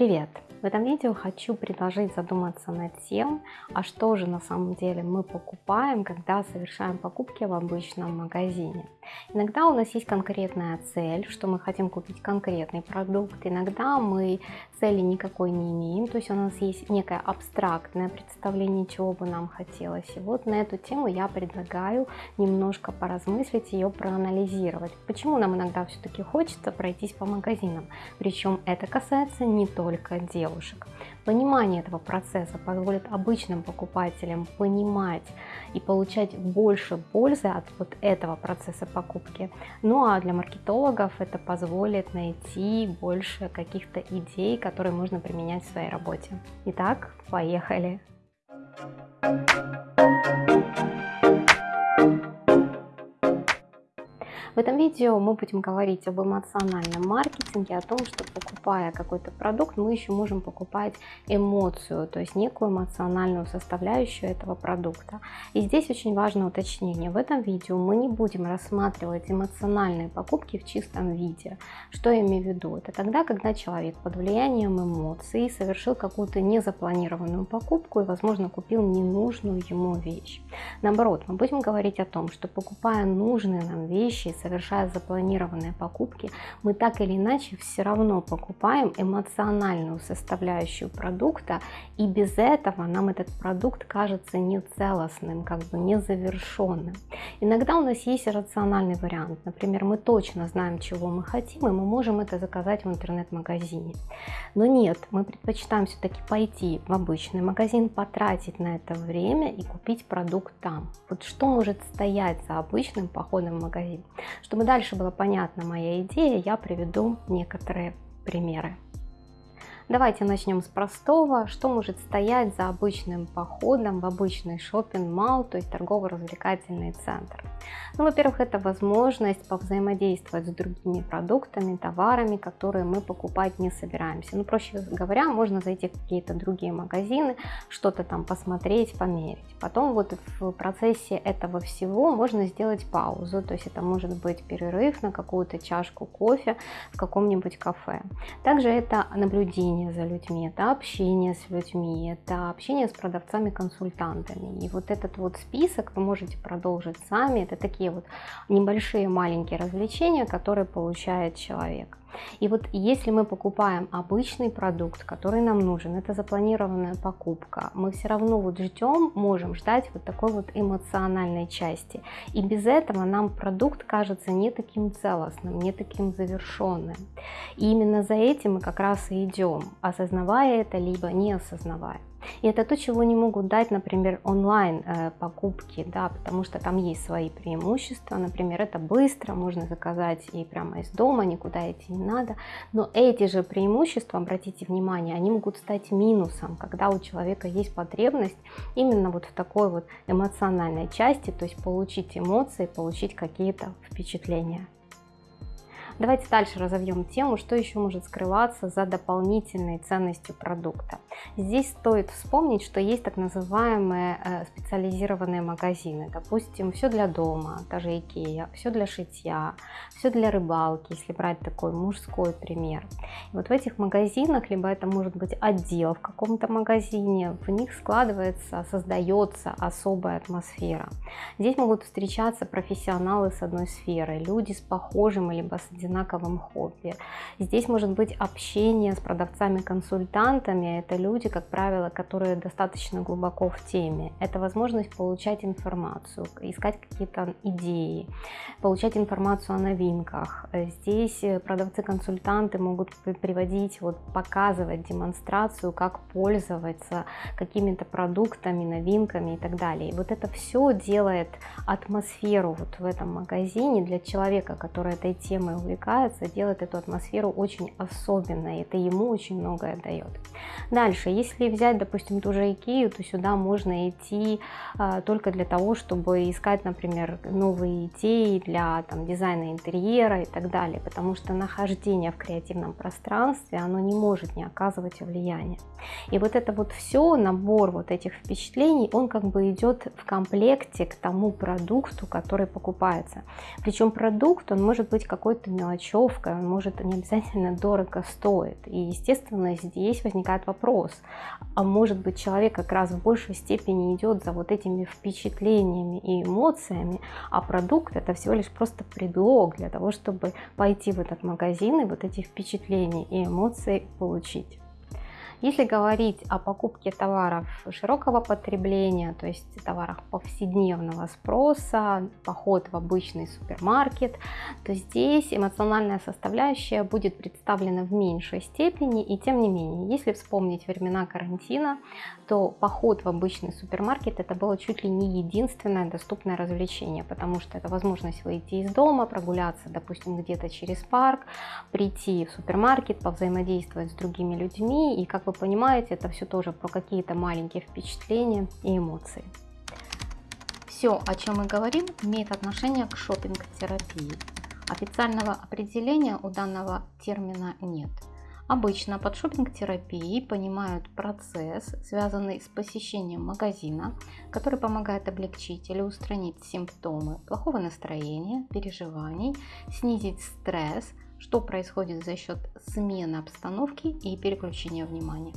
Привет! В этом видео хочу предложить задуматься над тем, а что же на самом деле мы покупаем, когда совершаем покупки в обычном магазине. Иногда у нас есть конкретная цель, что мы хотим купить конкретный продукт, иногда мы цели никакой не имеем, то есть у нас есть некое абстрактное представление, чего бы нам хотелось. И вот на эту тему я предлагаю немножко поразмыслить, ее проанализировать. Почему нам иногда все-таки хочется пройтись по магазинам, причем это касается не только дел девушек. Понимание этого процесса позволит обычным покупателям понимать и получать больше пользы от вот этого процесса покупки. Ну а для маркетологов это позволит найти больше каких-то идей, которые можно применять в своей работе. Итак, поехали! В этом видео мы будем говорить об эмоциональном маркетинге, о том, что покупая какой-то продукт, мы еще можем покупать эмоцию, то есть некую эмоциональную составляющую этого продукта. И здесь очень важное уточнение. В этом видео мы не будем рассматривать эмоциональные покупки в чистом виде. Что я имею в виду? Это тогда, когда человек под влиянием эмоций совершил какую-то незапланированную покупку и, возможно, купил ненужную ему вещь. Наоборот, мы будем говорить о том, что покупая нужные нам вещи, совершая запланированные покупки, мы так или иначе все равно покупаем эмоциональную составляющую продукта, и без этого нам этот продукт кажется нецелостным, как бы незавершенным. Иногда у нас есть рациональный вариант, например, мы точно знаем, чего мы хотим, и мы можем это заказать в интернет-магазине. Но нет, мы предпочитаем все-таки пойти в обычный магазин, потратить на это время и купить продукт там. Вот что может стоять за обычным походом в магазин? Чтобы дальше была понятна моя идея, я приведу некоторые примеры. Давайте начнем с простого. Что может стоять за обычным походом в обычный шопинг-мал, то есть торгово-развлекательный центр? Ну, во-первых, это возможность повзаимодействовать с другими продуктами, товарами, которые мы покупать не собираемся. Ну, проще говоря, можно зайти в какие-то другие магазины, что-то там посмотреть, померить. Потом вот в процессе этого всего можно сделать паузу, то есть это может быть перерыв на какую-то чашку кофе в каком-нибудь кафе. Также это наблюдение наблюдение за людьми, это общение с людьми, это общение с продавцами-консультантами. И вот этот вот список вы можете продолжить сами. Это такие вот небольшие маленькие развлечения, которые получает человек. И вот если мы покупаем обычный продукт, который нам нужен, это запланированная покупка, мы все равно вот ждем, можем ждать вот такой вот эмоциональной части. И без этого нам продукт кажется не таким целостным, не таким завершенным. И именно за этим мы как раз и идем, осознавая это, либо не осознавая. И это то, чего не могут дать, например, онлайн э, покупки, да, потому что там есть свои преимущества. Например, это быстро, можно заказать и прямо из дома, никуда идти не надо. Но эти же преимущества, обратите внимание, они могут стать минусом, когда у человека есть потребность именно вот в такой вот эмоциональной части, то есть получить эмоции, получить какие-то впечатления. Давайте дальше разовьем тему, что еще может скрываться за дополнительной ценностью продукта. Здесь стоит вспомнить, что есть так называемые э, специализированные магазины. Допустим, все для дома, даже Икея, все для шитья, все для рыбалки, если брать такой мужской пример. И вот в этих магазинах, либо это может быть отдел в каком-то магазине, в них складывается, создается особая атмосфера. Здесь могут встречаться профессионалы с одной сферы, люди с похожим либо с одинаковым одинаковом хобби. Здесь может быть общение с продавцами-консультантами. Это люди, как правило, которые достаточно глубоко в теме. Это возможность получать информацию, искать какие-то идеи, получать информацию о новинках. Здесь продавцы-консультанты могут приводить, вот, показывать демонстрацию, как пользоваться какими-то продуктами, новинками и так далее. Вот это все делает атмосферу вот в этом магазине для человека, который этой темой увлекается увлекается, делает эту атмосферу очень особенной. Это ему очень многое дает. Дальше, если взять, допустим, ту же Икею, то сюда можно идти а, только для того, чтобы искать, например, новые идеи для там, дизайна интерьера и так далее, потому что нахождение в креативном пространстве, оно не может не оказывать влияния. И вот это вот все, набор вот этих впечатлений, он как бы идет в комплекте к тому продукту, который покупается. Причем продукт, он может быть какой-то мелочевкой, он может не обязательно дорого стоит. И, естественно, здесь возникает вопрос, а может быть человек как раз в большей степени идет за вот этими впечатлениями и эмоциями, а продукт это всего лишь просто предлог для того, чтобы пойти в этот магазин и вот эти впечатления и эмоции получить. Если говорить о покупке товаров широкого потребления, то есть товарах повседневного спроса, поход в обычный супермаркет, то здесь эмоциональная составляющая будет представлена в меньшей степени. И тем не менее, если вспомнить времена карантина, то поход в обычный супермаркет это было чуть ли не единственное доступное развлечение, потому что это возможность выйти из дома, прогуляться, допустим, где-то через парк, прийти в супермаркет, повзаимодействовать с другими людьми и как вы понимаете, это все тоже про какие-то маленькие впечатления и эмоции. Все, о чем мы говорим, имеет отношение к шопинг-терапии. Официального определения у данного термина нет. Обычно под шопинг-терапией понимают процесс, связанный с посещением магазина, который помогает облегчить или устранить симптомы плохого настроения, переживаний, снизить стресс, что происходит за счет смены обстановки и переключения внимания.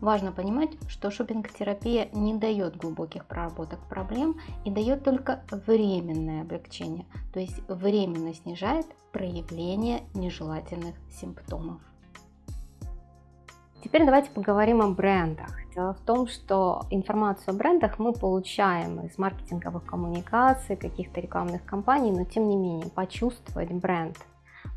Важно понимать, что шопинг-терапия не дает глубоких проработок проблем и дает только временное облегчение, то есть временно снижает проявление нежелательных симптомов. Теперь давайте поговорим о брендах. Дело в том, что информацию о брендах мы получаем из маркетинговых коммуникаций, каких-то рекламных кампаний, но тем не менее почувствовать бренд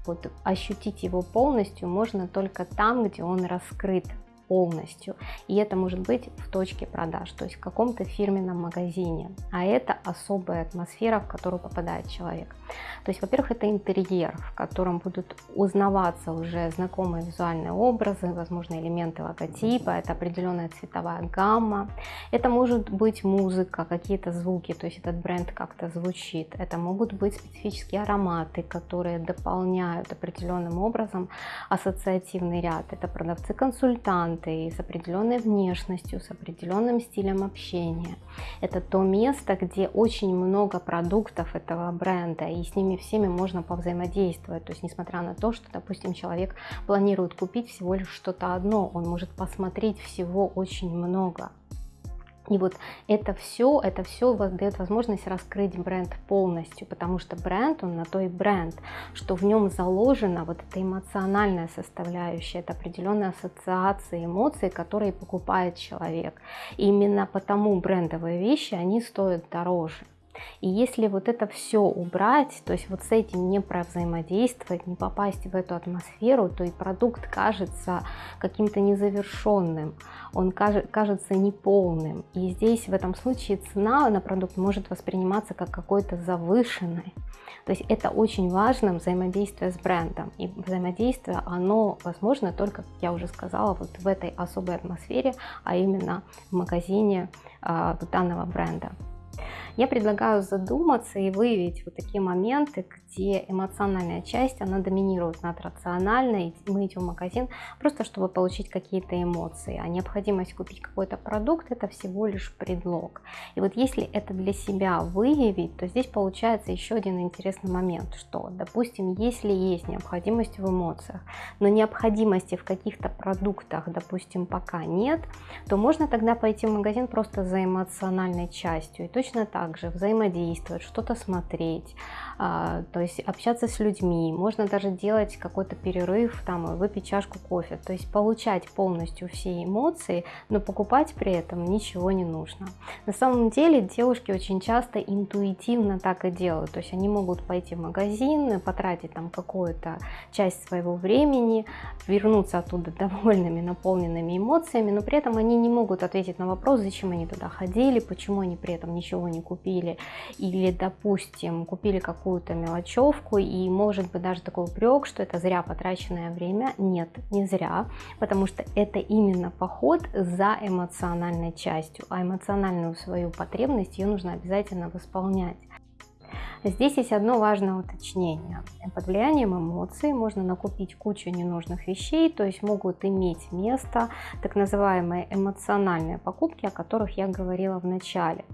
вот ощутить его полностью можно только там, где он раскрыт полностью. И это может быть в точке продаж, то есть в каком-то фирменном магазине. А это особая атмосфера, в которую попадает человек. То есть, во-первых, это интерьер, в котором будут узнаваться уже знакомые визуальные образы, возможно, элементы логотипа, это определенная цветовая гамма. Это может быть музыка, какие-то звуки, то есть этот бренд как-то звучит. Это могут быть специфические ароматы, которые дополняют определенным образом ассоциативный ряд. Это продавцы-консультанты, клиенты с определенной внешностью, с определенным стилем общения. Это то место, где очень много продуктов этого бренда, и с ними всеми можно повзаимодействовать. То есть, несмотря на то, что, допустим, человек планирует купить всего лишь что-то одно, он может посмотреть всего очень много. И вот это все, это все дает возможность раскрыть бренд полностью, потому что бренд, он на то и бренд, что в нем заложена вот эта эмоциональная составляющая, это определенные ассоциации, эмоции, которые покупает человек. И именно потому брендовые вещи, они стоят дороже. И если вот это все убрать, то есть вот с этим не взаимодействовать, не попасть в эту атмосферу, то и продукт кажется каким-то незавершенным, он кажется неполным. И здесь в этом случае цена на продукт может восприниматься как какой-то завышенной. То есть это очень важно взаимодействие с брендом. И взаимодействие, оно возможно только, как я уже сказала, вот в этой особой атмосфере, а именно в магазине э, данного бренда. Я предлагаю задуматься и выявить вот такие моменты, где эмоциональная часть, она доминирует над рациональной. Мы идем в магазин просто, чтобы получить какие-то эмоции. А необходимость купить какой-то продукт, это всего лишь предлог. И вот если это для себя выявить, то здесь получается еще один интересный момент, что, допустим, если есть необходимость в эмоциях, но необходимости в каких-то продуктах, допустим, пока нет, то можно тогда пойти в магазин просто за эмоциональной частью. И точно так также взаимодействовать, что-то смотреть, а, то есть общаться с людьми, можно даже делать какой-то перерыв, там, выпить чашку кофе, то есть получать полностью все эмоции, но покупать при этом ничего не нужно. На самом деле девушки очень часто интуитивно так и делают, то есть они могут пойти в магазин, потратить там какую-то часть своего времени, вернуться оттуда довольными, наполненными эмоциями, но при этом они не могут ответить на вопрос, зачем они туда ходили, почему они при этом ничего не купили, купили, или, допустим, купили какую-то мелочевку, и может быть даже такой упрек, что это зря потраченное время. Нет, не зря, потому что это именно поход за эмоциональной частью, а эмоциональную свою потребность ее нужно обязательно восполнять. Здесь есть одно важное уточнение. Под влиянием эмоций можно накупить кучу ненужных вещей, то есть могут иметь место так называемые эмоциональные покупки, о которых я говорила в начале.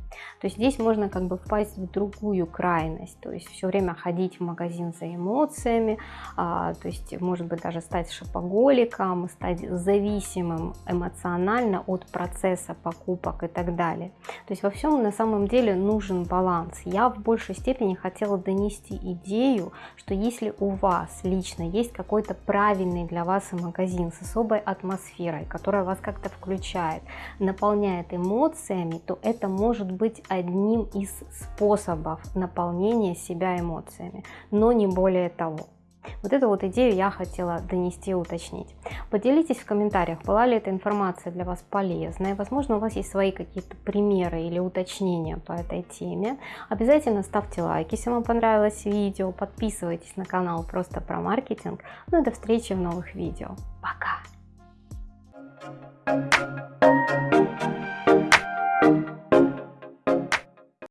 То есть здесь можно как бы впасть в другую крайность, то есть все время ходить в магазин за эмоциями, а, то есть может быть даже стать шопоголиком, стать зависимым эмоционально от процесса покупок и так далее. То есть во всем на самом деле нужен баланс. Я в большей степени хотела донести идею, что если у вас лично есть какой-то правильный для вас магазин с особой атмосферой, которая вас как-то включает, наполняет эмоциями, то это может быть одним из способов наполнения себя эмоциями, но не более того. Вот эту вот идею я хотела донести и уточнить. Поделитесь в комментариях, была ли эта информация для вас полезной. Возможно, у вас есть свои какие-то примеры или уточнения по этой теме. Обязательно ставьте лайк, если вам понравилось видео. Подписывайтесь на канал просто про маркетинг. Ну и до встречи в новых видео. Пока!